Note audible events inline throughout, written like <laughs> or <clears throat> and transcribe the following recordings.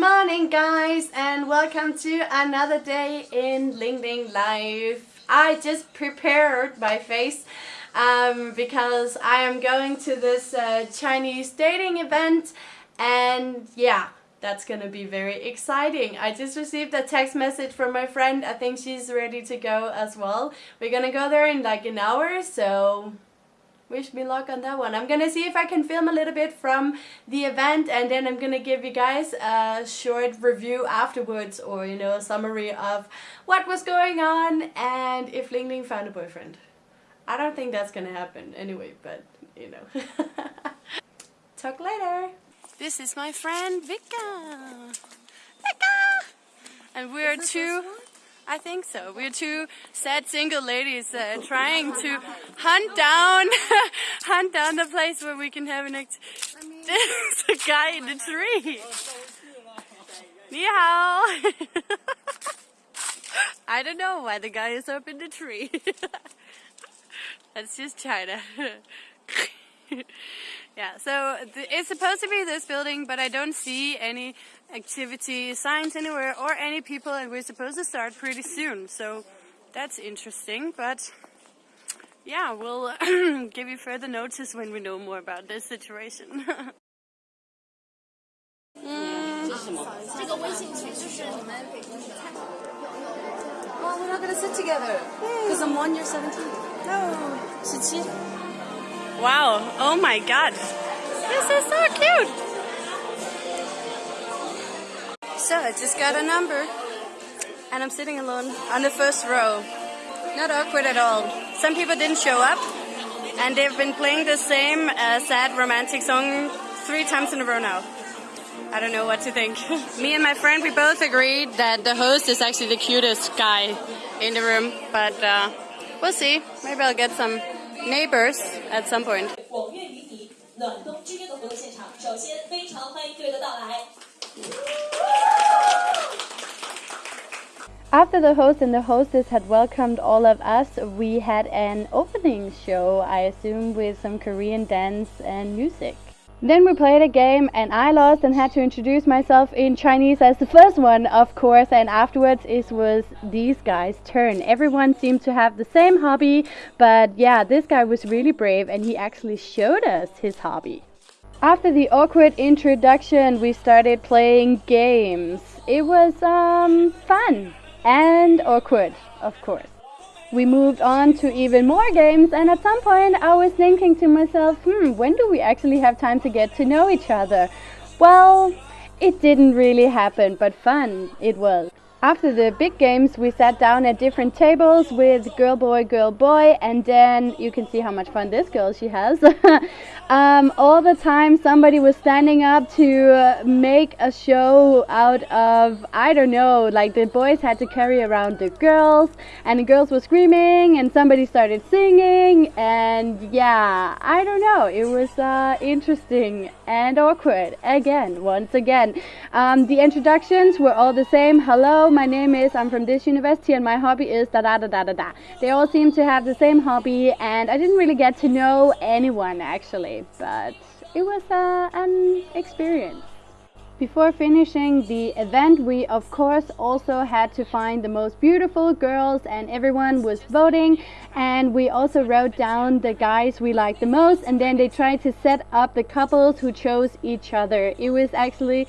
morning guys and welcome to another day in Ling Life. I just prepared my face um, because I am going to this uh, Chinese dating event and yeah that's gonna be very exciting. I just received a text message from my friend. I think she's ready to go as well. We're gonna go there in like an hour so wish me luck on that one. I'm gonna see if I can film a little bit from the event and then I'm gonna give you guys a short review afterwards or you know a summary of what was going on and if Ling Ling found a boyfriend. I don't think that's gonna happen anyway, but you know. <laughs> Talk later. This is my friend Vika. Vika! And we're two I think so. We're two sad single ladies uh, trying to hunt down, <laughs> hunt down the place where we can have an act. There's a guy in the tree. Ni hao. <laughs> I don't know why the guy is up in the tree. <laughs> That's just China. Yeah, so it's supposed to be this building, but I don't see any activity signs anywhere or any people and we're supposed to start pretty soon. So that's interesting but yeah we'll <clears throat> give you further notice when we know more about this situation. <laughs> Mm. Well, we're not gonna sit together. Because I'm one year 17. No, 17. Wow, oh my god. This is so cute. So I just got a number and I'm sitting alone on the first row. Not awkward at all. Some people didn't show up and they've been playing the same uh, sad romantic song three times in a row now. I don't know what to think. <laughs> Me and my friend, we both agreed that the host is actually the cutest guy in the room, but uh, we'll see. Maybe I'll get some neighbors at some point. After the host and the hostess had welcomed all of us, we had an opening show, I assume with some Korean dance and music. Then we played a game and I lost and had to introduce myself in Chinese as the first one, of course, and afterwards it was these guys' turn. Everyone seemed to have the same hobby, but yeah, this guy was really brave and he actually showed us his hobby. After the awkward introduction, we started playing games. It was um, fun and awkward, of course. We moved on to even more games, and at some point I was thinking to myself, hmm, when do we actually have time to get to know each other? Well, it didn't really happen, but fun it was. After the big games, we sat down at different tables with girl, boy, girl, boy, and then you can see how much fun this girl she has. <laughs> um, all the time, somebody was standing up to uh, make a show out of, I don't know, like the boys had to carry around the girls, and the girls were screaming, and somebody started singing, and yeah, I don't know, it was uh, interesting and awkward again, once again. Um, the introductions were all the same. Hello my name is, I'm from this university and my hobby is da da da da da da. They all seem to have the same hobby and I didn't really get to know anyone actually, but it was uh, an experience. Before finishing the event, we of course also had to find the most beautiful girls and everyone was voting and we also wrote down the guys we liked the most and then they tried to set up the couples who chose each other. It was actually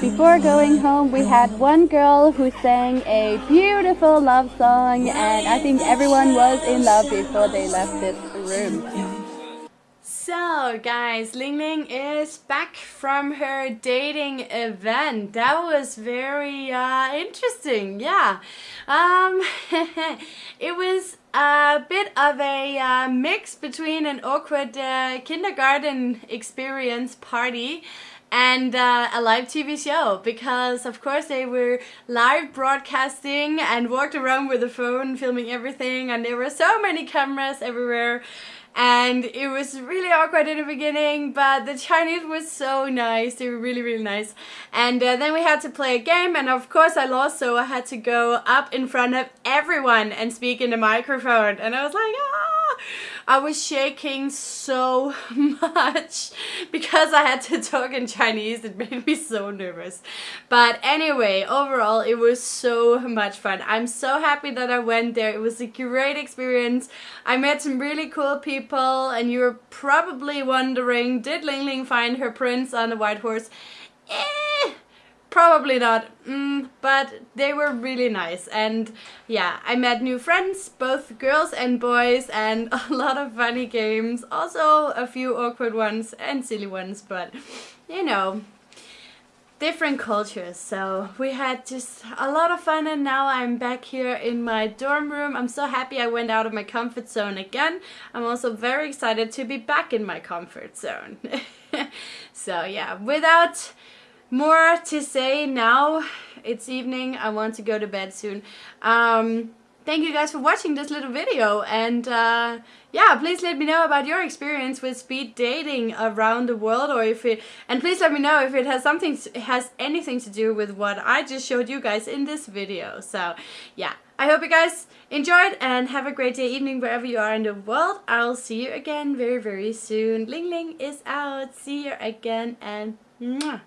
Before going home, we had one girl who sang a beautiful love song, and I think everyone was in love before they left this room. So guys, Ling Ling is back from her dating event. That was very uh, interesting, yeah. Um, <laughs> it was a bit of a uh, mix between an awkward uh, kindergarten experience party and uh, a live TV show because of course they were live broadcasting and walked around with a phone filming everything and there were so many cameras everywhere and it was really awkward in the beginning but the Chinese was so nice. They were really really nice. And uh, then we had to play a game and of course I lost so I had to go up in front of everyone and speak in the microphone. And I was like ah I was shaking so <laughs> much because I had to talk in Chinese. It made me so nervous. But anyway, overall, it was so much fun. I'm so happy that I went there. It was a great experience. I met some really cool people and you're probably wondering, did Ling Ling find her prince on the white horse? Eh, Probably not, mm, but they were really nice. And yeah, I met new friends, both girls and boys and <laughs> a lot of funny games, also a few awkward ones and silly ones, but you know, different cultures. So we had just a lot of fun and now I'm back here in my dorm room. I'm so happy I went out of my comfort zone again. I'm also very excited to be back in my comfort zone. <laughs> So yeah without more to say now. It's evening. I want to go to bed soon. Um, thank you guys for watching this little video and uh, yeah please let me know about your experience with speed dating around the world or if it and please let me know if it has something has anything to do with what I just showed you guys in this video so yeah I hope you guys enjoyed and have a great day evening wherever you are in the world I'll see you again very very soon Ling Ling is out see you again and mwah.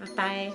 Bye bye.